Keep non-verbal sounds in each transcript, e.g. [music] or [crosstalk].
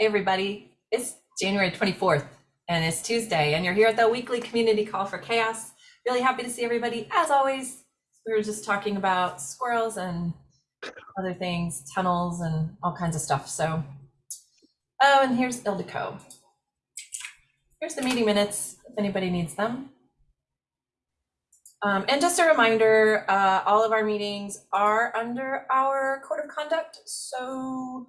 Hey, everybody. It's January 24th and it's Tuesday, and you're here at the weekly community call for chaos. Really happy to see everybody. As always, we were just talking about squirrels and other things, tunnels, and all kinds of stuff. So, oh, and here's Ildiko. Here's the meeting minutes if anybody needs them. Um, and just a reminder, uh, all of our meetings are under our code of conduct. So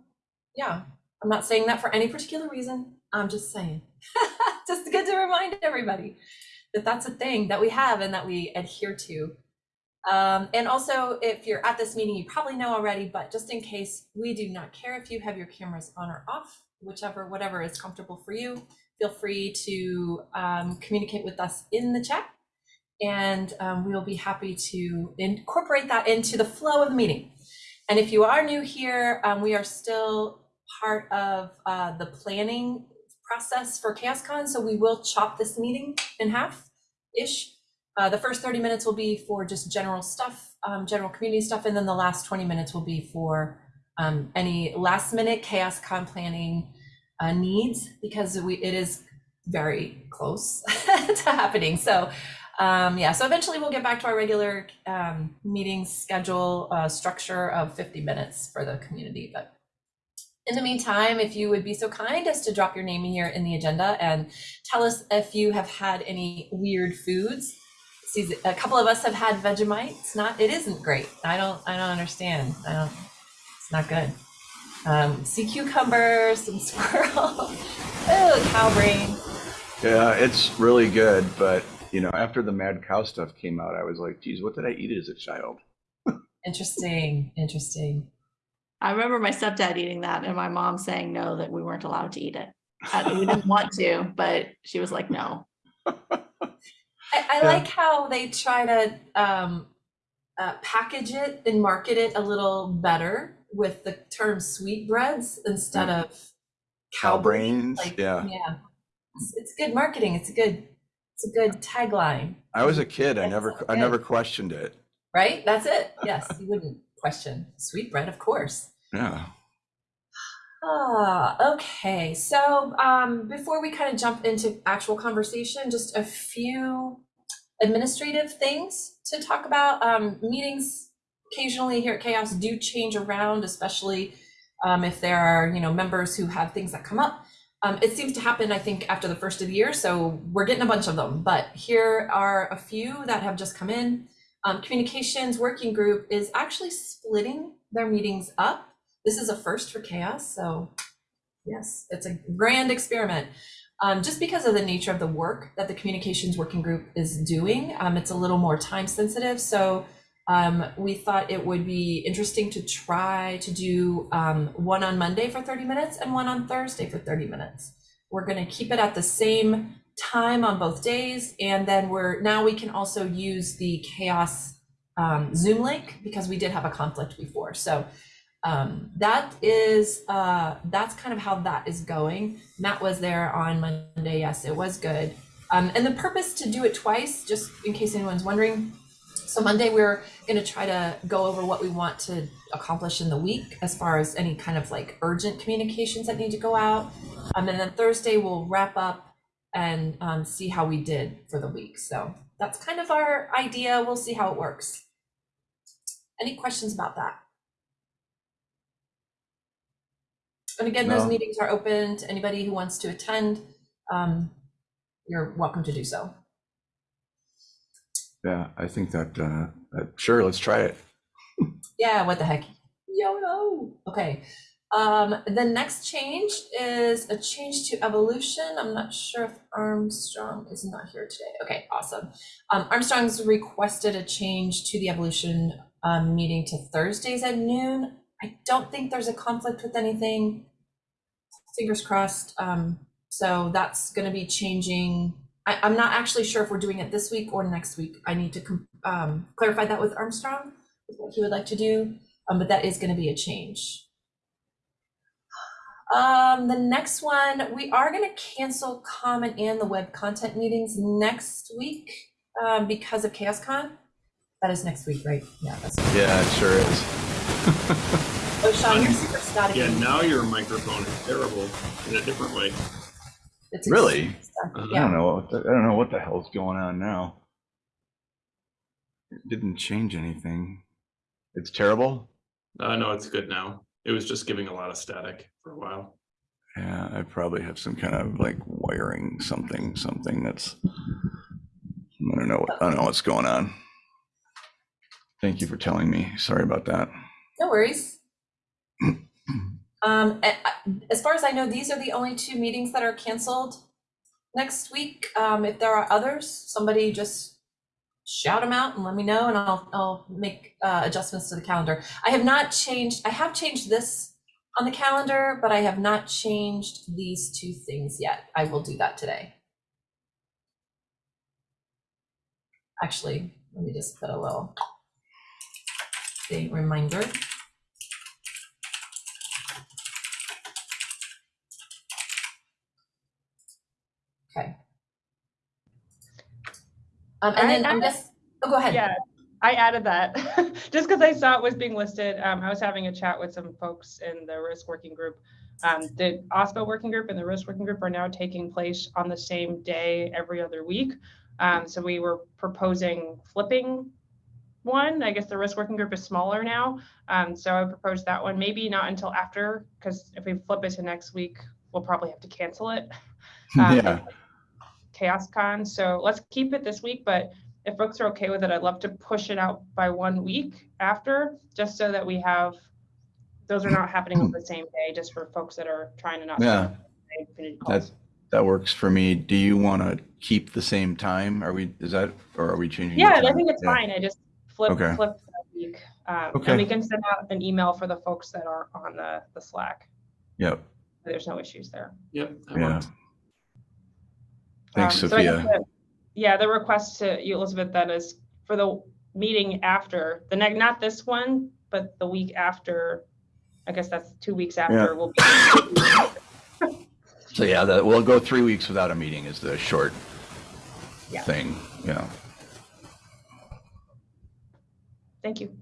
yeah, I'm not saying that for any particular reason. I'm just saying, [laughs] just good to remind everybody that that's a thing that we have and that we adhere to. Um, and also, if you're at this meeting, you probably know already, but just in case, we do not care if you have your cameras on or off, whichever, whatever is comfortable for you. Feel free to um, communicate with us in the chat and um, we will be happy to incorporate that into the flow of the meeting. And if you are new here, um, we are still part of uh, the planning process for ChaosCon, so we will chop this meeting in half-ish. Uh, the first 30 minutes will be for just general stuff, um, general community stuff, and then the last 20 minutes will be for um, any last minute ChaosCon planning uh, needs because we it is very close [laughs] to happening. So um, yeah, so eventually we'll get back to our regular um, meeting schedule uh, structure of 50 minutes for the community. But in the meantime, if you would be so kind as to drop your name in here in the agenda and tell us if you have had any weird foods. See, a couple of us have had Vegemite. It's not, it isn't great. I don't, I don't understand. I don't, it's not good. Um, sea cucumber, some [laughs] squirrel, oh, cow brain. Yeah, it's really good, but you know, after the mad cow stuff came out, I was like, geez, what did I eat as a child? [laughs] Interesting, interesting. I remember my stepdad eating that and my mom saying no, that we weren't allowed to eat it. Uh, we didn't want to, but she was like, no. I, I Yeah. like how they try to um, uh, package it and market it a little better with the term sweetbreads instead of Cow cow brains, Like, yeah. yeah, it's, it's good marketing. It's a good, it's a good tagline, I was a kid. I never, so I never questioned it. right? That's it. Yes, [laughs] you wouldn't question sweetbread, of course. Yeah. Ah, okay. So um, before we kind of jump into actual conversation, just a few administrative things to talk about. Um, meetings occasionally here at Chaos do change around, especially um, if there are, you know, members who have things that come up. Um, it seems to happen, I think, after the first of the year, so we're getting a bunch of them. But here are a few that have just come in. Um, Communications Working Group is actually splitting their meetings up. This is a first for Chaos, so yes, it's a grand experiment. Um, just because of the nature of the work that the Communications Working Group is doing, um, it's a little more time sensitive. So um, we thought it would be interesting to try to do um, one on Monday for 30 minutes and one on Thursday for 30 minutes. We're going to keep it at the same time on both days, and then we're now we can also use the Chaos um, Zoom link because we did have a conflict before. So um, that is uh, that's kind of how that is going. Matt was there on Monday. Yes, it was good. Um, and the purpose to do it twice, just in case anyone's wondering. So Monday we're going to try to go over what we want to accomplish in the week as far as any kind of like urgent communications that need to go out. Um, and then Thursday we'll wrap up and um, see how we did for the week. So that's kind of our idea. We'll see how it works. Any questions about that? And again, those meetings are open to anybody who wants to attend. Um, you're welcome to do so. Yeah. I think that, uh, uh, sure, let's try it. Yeah, what the heck? YOLO. Okay. Um, the next change is a change to evolution. I'm not sure if Armstrong is not here today. Okay, awesome. Um, Armstrong's requested a change to the evolution um, meeting to Thursdays at noon. I don't think there's a conflict with anything. Fingers crossed. Um, so that's going to be changing. I, I'm not actually sure if we're doing it this week or next week. I need to um, clarify that with Armstrong, what he would like to do. Um, but that is going to be a change. Um, the next one, we are going to cancel Common and the web content meetings next week um, because of ChaosCon. That is next week, right? Yeah, that's Yeah, it sure is. [laughs] Oh, Sean, you're super spotty. Yeah, now your microphone is terrible in a different way. It's Really? expensive. I don't know. what the- I don't know what the hell's going on now. It didn't change anything. It's terrible. Uh, no, it's good now. It was just giving a lot of static for a while. Yeah, I probably have some kind of like wiring something, something that's. I don't know. What, I don't know what's going on. Thank you for telling me. Sorry about that. No worries. [clears throat] Um, a- a- as far as I know, these are the only two meetings that are canceled next week. Um, if there are others, somebody just shout them out and let me know and I'll, I'll make, uh, adjustments to the calendar. I have not changed, I have changed this on the calendar, but I have not changed these two things yet. I will do that today. Actually, let me just put a little date reminder. Okay. Um, and I- then I'm I- just, oh, go ahead. Yeah, I added that [laughs] just because I saw it was being listed. Um, I was having a chat with some folks in the risk working group. Um, the OSPO working group and the risk working group are now taking place on the same day every other week. Um, so we were proposing flipping one. I guess the risk working group is smaller now. Um, so I proposed that one, maybe not until after, because if we flip it to next week, we'll probably have to cancel it. [laughs] Um, [laughs] yeah. Chaos Con. So let's keep it this week, but if folks are okay with it, I'd love to push it out by one week after, just so that we have, those are not happening on [clears throat] the same day, just for folks that are trying to not. Yeah. skip community calls. That that works for me. Do you want to keep the same time? Are we? Is that or are we changing? the Yeah, I time? think it's Yeah. fine. I just flip, Okay. flip that week. Um, Okay. and we can send out an email for the folks that are on the, the Slack. Yep. There's no issues there. Yep. that Yeah. worked. Thanks, Um, so I Sophia. the- Yeah, the request to you, Elizabeth, then is for the meeting after, the next, not this one, but the week after. I guess that's two weeks after we'll be. So yeah, that we'll go three weeks without a meeting is the short Yeah. thing. Yeah. Thank you.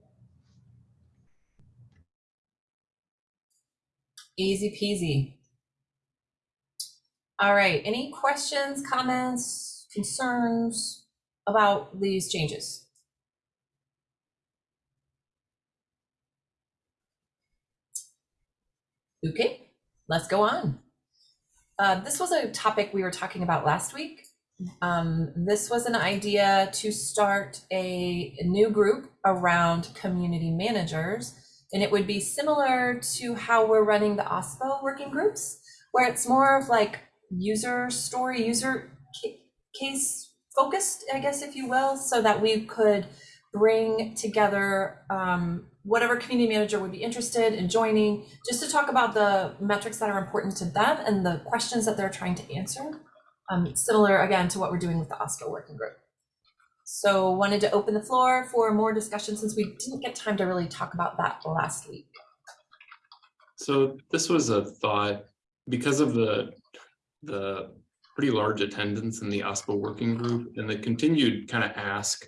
Easy peasy. All right, any questions, comments, concerns about these changes? Okay, let's go on. Uh, this was a topic we were talking about last week. Um, this was an idea to start a, a new group around community managers. And it would be similar to how we're running the OSPO working groups, where it's more of like user story, user case focused, I guess, if you will, so that we could bring together um, whatever community manager would be interested in joining, just to talk about the metrics that are important to them and the questions that they're trying to answer. Um, similar again to what we're doing with the OSPO working group. So wanted to open the floor for more discussion since we didn't get time to really talk about that last week. So this was a thought because of the, the pretty large attendance in the OSPO working group and the continued kind of ask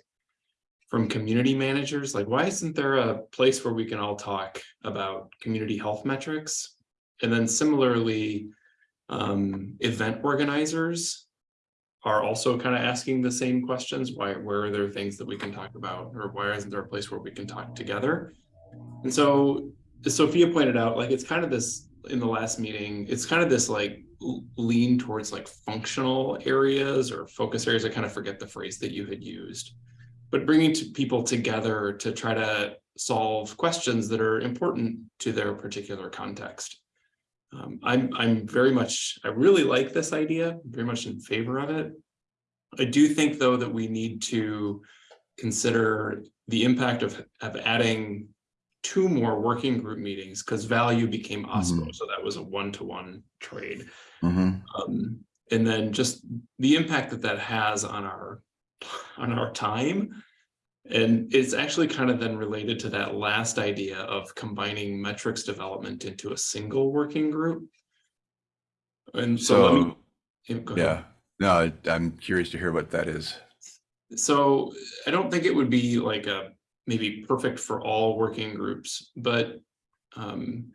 from community managers, like, why isn't there a place where we can all talk about community health metrics? And then similarly, um, event organizers are also kind of asking the same questions. Why, where are there things that we can talk about? Or why isn't there a place where we can talk together? And so as Sophia pointed out, like it's kind of this in the last meeting, it's kind of this like lean towards like functional areas or focus areas. I kind of forget the phrase that you had used, but bringing to people together to try to solve questions that are important to their particular context. Um, I'm, I'm very much, I really like this idea, very much in favor of it. I do think though that we need to consider the impact of, of adding two more working group meetings because value became OSPO, so that was a one-to-one trade. hmm Um, and then just the impact that that has on our, on our time. And it's actually kind of then related to that last idea of combining metrics development into a single working group. And so, let me- yeah, yeah, no, I- I'm curious to hear what that is. So I don't think it would be like a maybe perfect for all working groups, but um,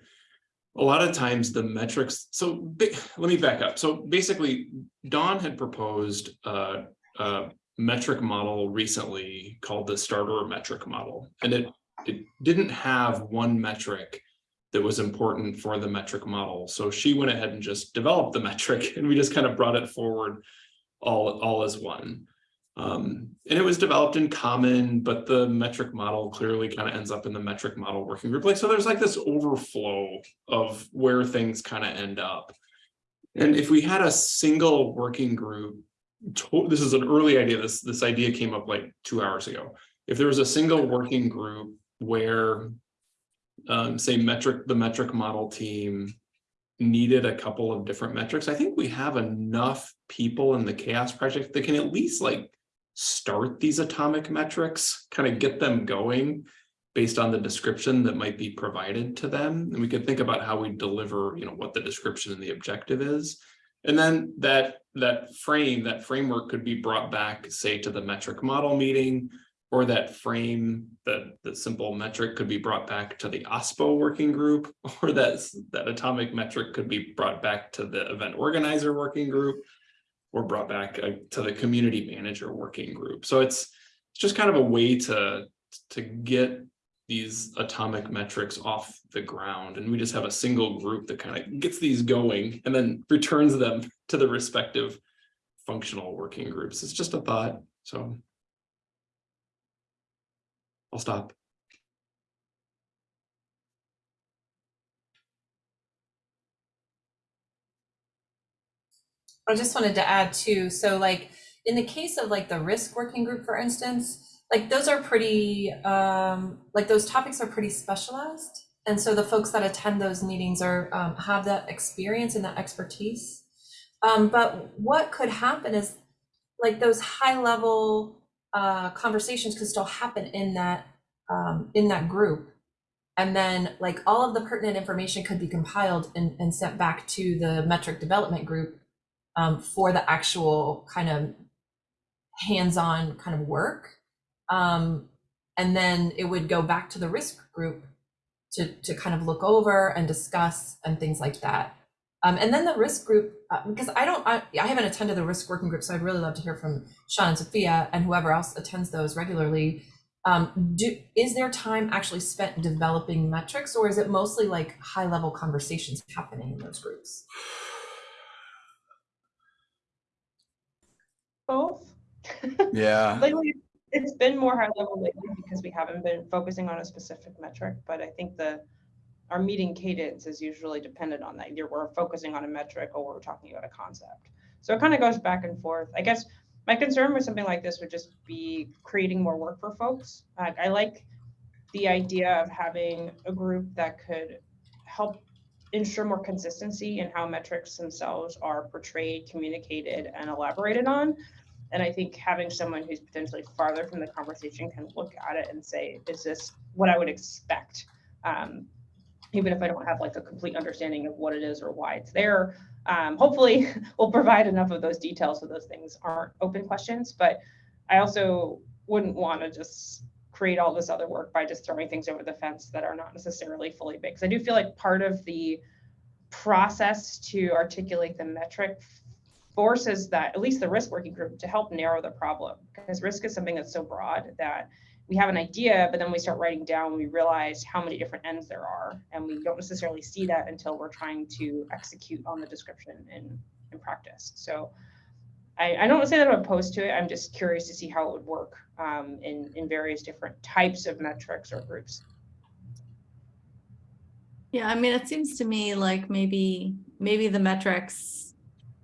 a lot of times the metrics, so let me back up. So basically, Dawn had proposed a, a metric model recently called the starter metric model. And it, it didn't have one metric that was important for the metric model. So she went ahead and just developed the metric [laughs] and we just kind of brought it forward all, all as one. Um, and it was developed in common, but the metric model clearly kind of ends up in the metric model working group. Like, so there's like this overflow of where things kind of end up. And if we had a single working group, this is an early idea, this, this idea came up like two hours ago. If there was a single working group where um, say metric, the metric model team needed a couple of different metrics, I think we have enough people in the chaos project that can at least like start these atomic metrics, kind of get them going based on the description that might be provided to them. And we could think about how we deliver, you know, what the description and the objective is. And then that, that frame, that framework could be brought back, say, to the metric model meeting, or that frame, the, the simple metric could be brought back to the OSPO working group, [laughs] or that, that atomic metric could be brought back to the event organizer working group brought back uh, to the community manager working group. So it's, it's just kind of a way to, to get these atomic metrics off the ground. And we just have a single group that kind of gets these going and then returns them to the respective functional working groups. It's just a thought, so. I'll stop. I just wanted to add too, so like, in the case of like the risk working group, for instance, like those are pretty, um, like those topics are pretty specialized. And so the folks that attend those meetings are, um, have that experience and that expertise. Um, but what could happen is like those high level, uh, conversations could still happen in that, um, in that group. And then like all of the pertinent information could be compiled and, and sent back to the metric development group um, for the actual kind of hands-on kind of work. Um, and then it would go back to the risk group to, to kind of look over and discuss and things like that. Um, and then the risk group, uh, because I don't, I, I haven't attended the risk working group, so I'd really love to hear from Sean and Sophia and whoever else attends those regularly. Um, do, is there time actually spent developing metrics or is it mostly like high level conversations happening in those groups? Both. Yeah, [laughs] Lately, it's been more high level lately because we haven't been focusing on a specific metric, but I think the, our meeting cadence is usually dependent on that. Either we're focusing on a metric or we're talking about a concept. So it kind of goes back and forth. I guess my concern with something like this would just be creating more work for folks. Uh, I like the idea of having a group that could help ensure more consistency in how metrics themselves are portrayed, communicated, and elaborated on. And I think having someone who's potentially farther from the conversation can look at it and say, is this what I would expect? Um, even if I don't have like a complete understanding of what it is or why it's there. Um, hopefully [laughs] we'll provide enough of those details so those things aren't open questions, but I also wouldn't want to just create all this other work by just throwing things over the fence that are not necessarily fully baked. Because I do feel like part of the process to articulate the metric forces that at least the risk working group to help narrow the problem because risk is something that's so broad that we have an idea but then we start writing down we realize how many different ends there are and we don't necessarily see that until we're trying to execute on the description in in practice so I, I don't say that I'm opposed to it. I'm just curious to see how it would work um, in, in various different types of metrics or groups. Yeah, I mean, it seems to me like maybe, maybe the metrics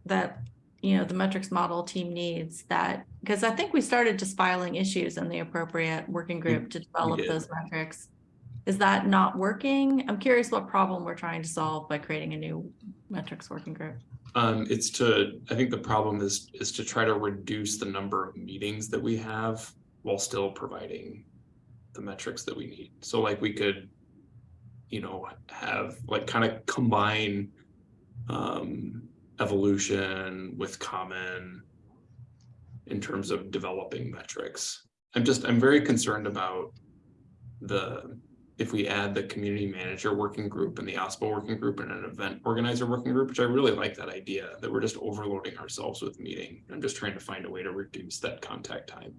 that, you know, the metrics model team needs that, because I think we started just filing issues in the appropriate working group to develop those metrics. Is that not working? I'm curious what problem we're trying to solve by creating a new metrics working group. Um, it's to, I think the problem is, is to try to reduce the number of meetings that we have while still providing the metrics that we need. So like we could, you know, have like kind of combine um, evolution with common in terms of developing metrics. I'm just, I'm very concerned about the if we add the community manager working group and the OSPO working group and an event organizer working group, which I really like that idea, that we're just overloading ourselves with meeting. I'm just trying to find a way to reduce that contact time.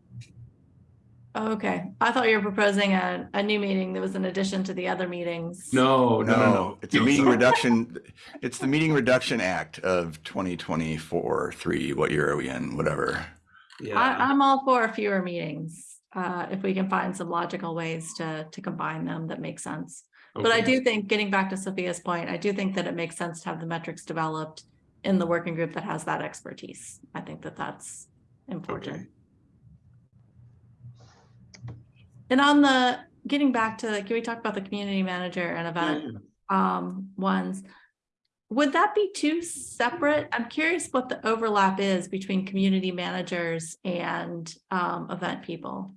Oh, okay, I thought you were proposing a, a new meeting that was in addition to the other meetings. No, no, no, No, no. it's a meeting [laughs] reduction, it's the meeting reduction act of 2024, three, what year are we in, whatever. I, Yeah, I'm all for fewer meetings, uh, if we can find some logical ways to, to combine them that make sense. But I do think, getting back to Sophia's point, I do think that it makes sense to have the metrics developed in the working group that has that expertise. I think that that's important. Okay. And on the, getting back to, can we talk about the community manager and event yeah. um ones? Would that be two separate? I'm curious what the overlap is between community managers and um event people.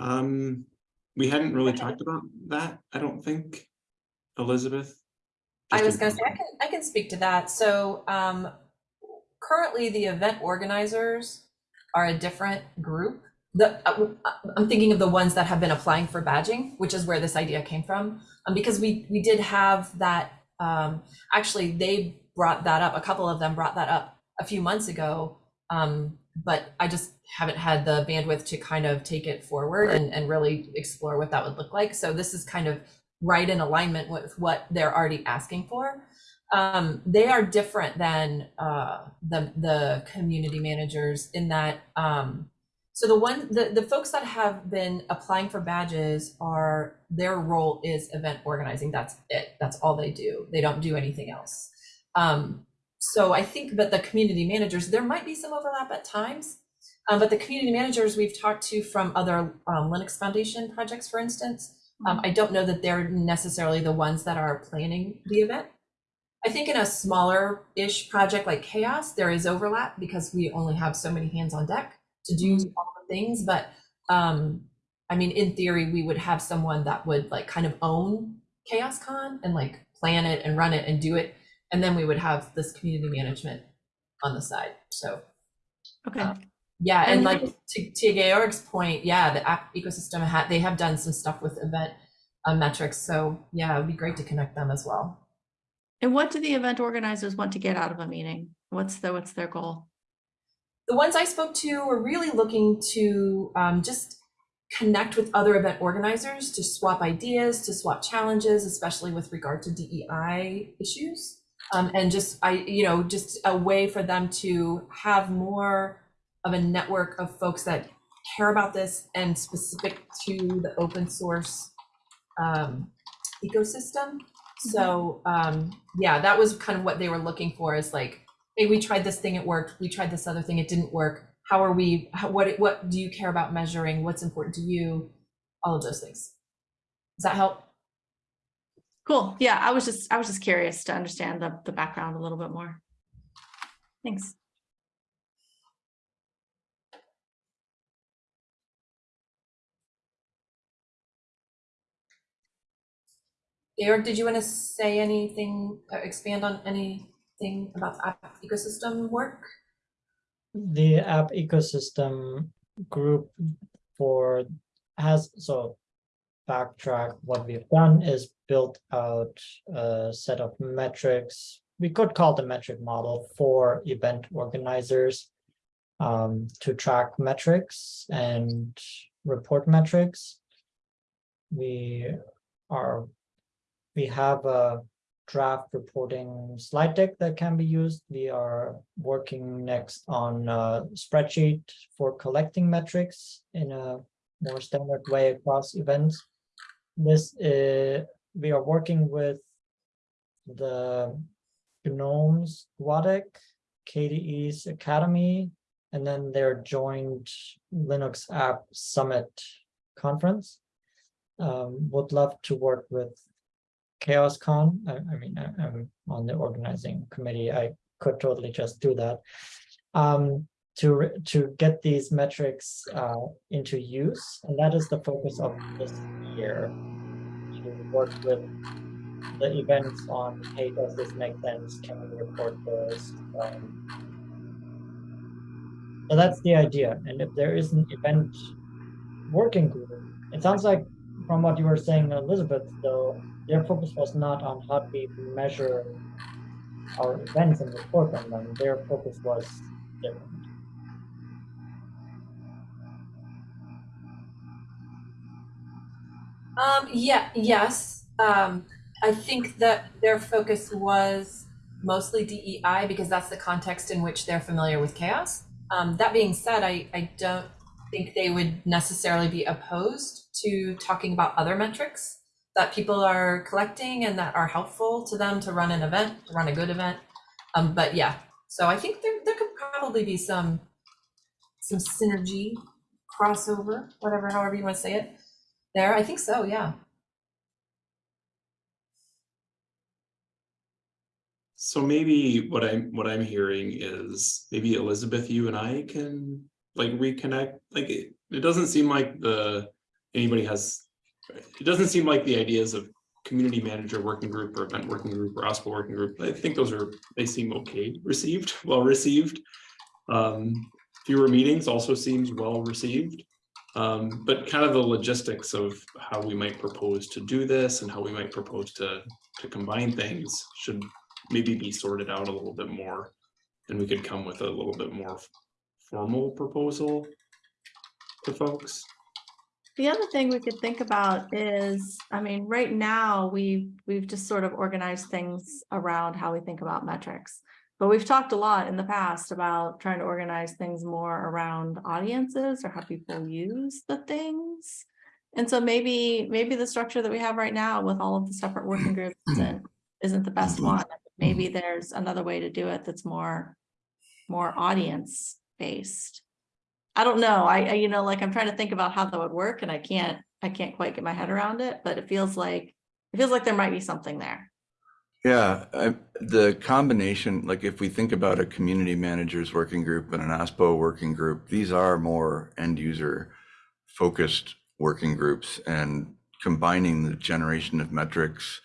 Um, we hadn't really talked about that, I don't think, Elizabeth. I was gonna say, I can, I can speak to that. So, um, currently the event organizers are a different group. The, uh, I'm thinking of the ones that have been applying for badging, which is where this idea came from. Um, because we, we did have that, um, actually, they brought that up, a couple of them brought that up a few months ago. Um, but I just haven't had the bandwidth to kind of take it forward and, and really explore what that would look like. So this is kind of right in alignment with what they're already asking for. Um, they are different than uh, the the community managers in that. Um, so the one the the folks that have been applying for badges are their role is event organizing. That's it. That's all they do. They don't do anything else. Um, so I think that the community managers there might be some overlap at times. Um, but the community managers we've talked to from other um, Linux Foundation projects, for instance, um, I don't know that they're necessarily the ones that are planning the event. I think in a smaller-ish project like Chaos, there is overlap because we only have so many hands on deck to do all the things. But um, I mean, in theory, we would have someone that would like kind of own Chaos Con and like plan it and run it and do it, and then we would have this community management on the side. So Okay, Um, yeah, and And like to, to Georg's point, yeah, the app ecosystem had they have done some stuff with event uh, metrics. So yeah, it would be great to connect them as well. and what do the event organizers want to get out of a meeting? What's the, what's their goal? The ones I spoke to were really looking to um, just connect with other event organizers to swap ideas, to swap challenges, especially with regard to DEI issues. Um, and just I, you know, just a way for them to have more of a network of folks that care about this and specific to the open source um, ecosystem. So um, yeah, that was kind of what they were looking for is like, hey, we tried this thing, it worked. We tried this other thing, it didn't work. How are we, how, what, what do you care about measuring? What's important to you? All of those things. Does that help? Cool, yeah, I was just, I was just curious to understand the, the background a little bit more. Thanks. Georg, did you want to say anything, uh, expand on anything about the app ecosystem work? the app ecosystem group for has so backtrack what we've done is built out a set of metrics we could call the metric model for event organizers um, to track metrics and report metrics we are we have a draft reporting slide deck that can be used. We are working next on a spreadsheet for collecting metrics in a more standard way across events. This is, we are working with the GNOME's GUADEC, KDE's Akademy, and then their joint Linux App Summit conference. Um, would love to work with ChaosCon. I, I mean, I, am on the organizing committee. I could totally just do that. Um, to, to get these metrics uh, into use, and that is the focus of this year. To work with the events on, hey, does this make sense? Can we report this? Um, so that's the idea. And if there is an event working group it sounds like from what you were saying, Elizabeth, though, their focus was not on how we measure our events and report on them. Their focus was different. Um, yeah, yes. Um, I think that their focus was mostly DEI because that's the context in which they're familiar with chaos. Um, that being said, I, I don't think they would necessarily be opposed to talking about other metrics that people are collecting and that are helpful to them to run an event, to run a good event. Um, but yeah, so I think there, there could probably be some some synergy, crossover, whatever, however you want to say it. There, I think so, yeah. So maybe what I'm, what I'm hearing is maybe Elizabeth, you and I can like reconnect, like it, it doesn't seem like the, anybody has, it doesn't seem like the ideas of community manager working group or event working group or OSPO working group, I think those are, they seem okay received, [laughs] well received. Um, fewer meetings also seems well received. Um, but kind of the logistics of how we might propose to do this and how we might propose to, to combine things should maybe be sorted out a little bit more. And we could come with a little bit more formal proposal to folks. The other thing we could think about is, I mean, right now, we, we've just sort of organized things around how we think about metrics. But we've talked a lot in the past about trying to organize things more around audiences or how people use the things. And so maybe, maybe the structure that we have right now with all of the separate working groups [clears throat] isn't, isn't the best mm-hmm. one. Maybe there's another way to do it that's more, more audience based. I don't know. I, I, you know, like I'm trying to think about how that would work and I can't, I can't quite get my head around it, but it feels like, it feels like there might be something there. Yeah, I, the combination, like if we think about a community managers working group and an OSPO working group, these are more end user focused working groups and combining the generation of metrics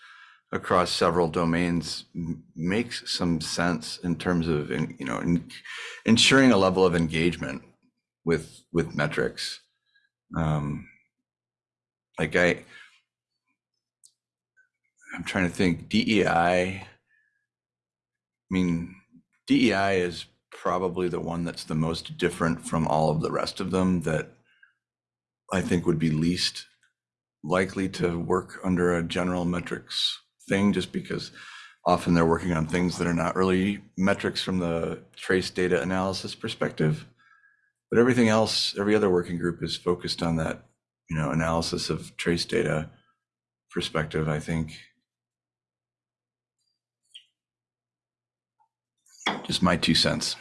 across several domains makes some sense in terms of, you know, in- ensuring a level of engagement with, with metrics. Um, Like I, I'm trying to think DEI. I mean, DEI is probably the one that's the most different from all of the rest of them that I think would be least likely to work under a general metrics thing, just because often they're working on things that are not really metrics from the trace data analysis perspective. But everything else, every other working group is focused on that, you know, analysis of trace data perspective, I think. Just my two cents.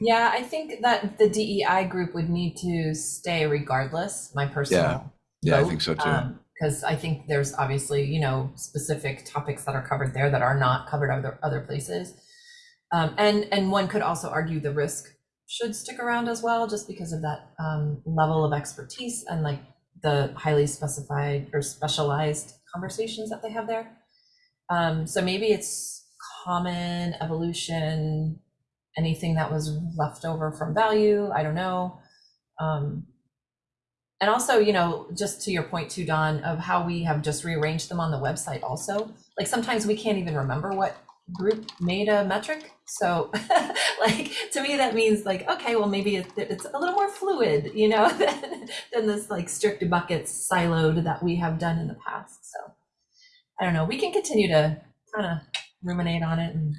Yeah, I think that the DEI group would need to stay regardless, my personal. Yeah, I vote, think so too. Because I think there's obviously, you know, specific topics that are covered there that are not covered other, other places. Um, and, and one could also argue the risk should stick around as well, just because of that um, level of expertise and like the highly specified or specialized conversations that they have there. Um, so maybe it's common evolution, anything that was left over from value, I don't know. Um, and also, you know, just to your point too, Dawn, of how we have just rearranged them on the website also. Like sometimes we can't even remember what group made a metric. So [laughs] like to me, that means like, okay, well, maybe it, it's a little more fluid, you know, [laughs] than, than this like strict buckets siloed that we have done in the past. So I don't know, we can continue to kind of ruminate on it and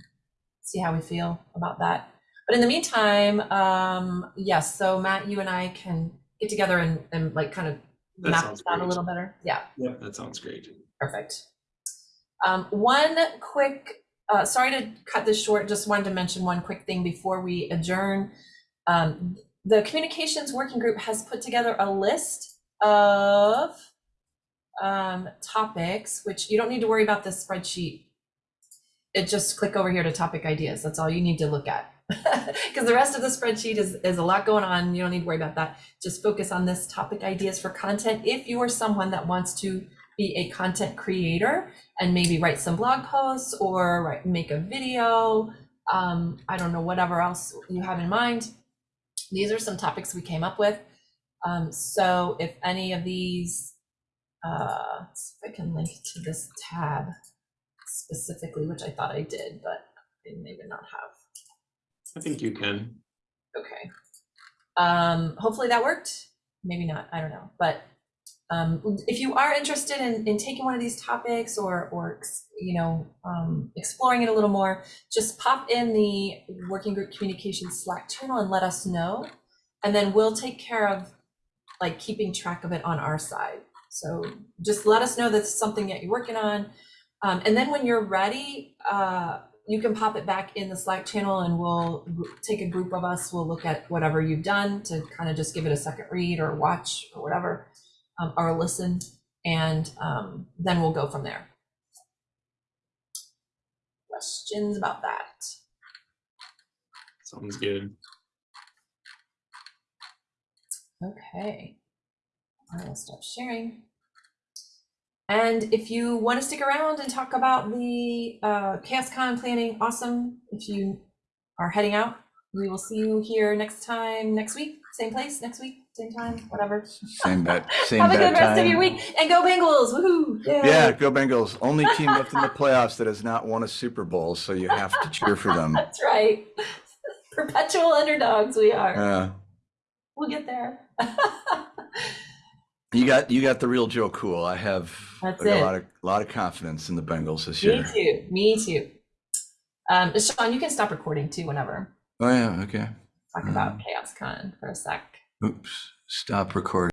see how we feel about that. But in the meantime, um, yes, so Matt, you and I can get together and, and like kind of That map sounds this out a little better. Yeah. Yep, that sounds great. Perfect. Um, one quick, uh, sorry to cut this short, just wanted to mention one quick thing before we adjourn. Um, the communications working group has put together a list of um, topics, which you don't need to worry about this spreadsheet. It just click over here to topic ideas. That's all you need to look at. [laughs] Because the rest of the spreadsheet is, is a lot going on. You don't need to worry about that. Just focus on this topic ideas for content. If you are someone that wants to be a content creator and maybe write some blog posts or write, make a video, um, I don't know, whatever else you have in mind. These are some topics we came up with. Um, so if any of these uh, see if I can link to this tab specifically, which I thought I did, but I maybe not have. I think you can. Okay. Um, hopefully that worked. Maybe not. I don't know. But um, if you are interested in, in taking one of these topics or, or you know, um, exploring it a little more, just pop in the working group communication Slack channel and let us know. And then we'll take care of like keeping track of it on our side. So just let us know that's something that you're working on. Um, and then when you're ready, uh, you can pop it back in the Slack channel and we'll take a group of us, we'll look at whatever you've done to kind of just give it a second read or watch or whatever, um, or listen, and um, then we'll go from there. Questions about that? Sounds good. Okay. I will stop sharing. And if you want to stick around and talk about the uh, ChaosCon planning, awesome. If you are heading out, we will see you here next time, next week, same place, next week, same time, whatever. Same bat, [laughs] same Have a bat good rest of your week and go Bengals! Woohoo! Yay. Yeah, go Bengals. Only team left in the playoffs that has not won a Super Bowl, so you have to cheer for them. [laughs] That's right. [laughs] Perpetual underdogs we are. Uh, We'll get there. you got you got the real Joe Cool. I have That's I it. a lot of lot of confidence in the Bengals this Me year. Me too. Me too. Um, Sean, you can stop recording too whenever. Oh yeah, okay. Talk about ChaosCon for a sec. Oops. Stop recording.